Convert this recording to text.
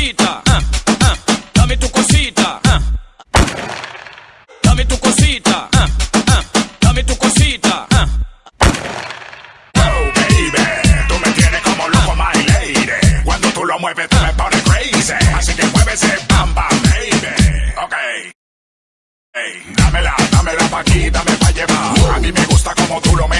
cosita, ah, ah, dame tu cosita. Ah, dame tu cosita, dame tu cosita. Oh, baby, tú me tienes como loco, my lady. Cuando tú lo mueves, tú me pones crazy. Así que mueve ese bam baby. Ok. Hey, dámela, dámela pa' aquí, dame pa' llevar. A mí me gusta como tú lo meneas. Wow.